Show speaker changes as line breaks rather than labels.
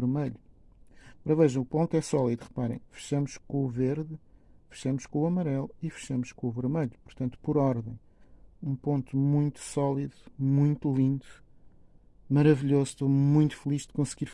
vermelho. Agora vejam, o ponto é sólido, reparem. Fechamos com o verde, fechamos com o amarelo e fechamos com o vermelho. Portanto, por ordem. Um ponto muito sólido, muito lindo, maravilhoso. Estou muito feliz de conseguir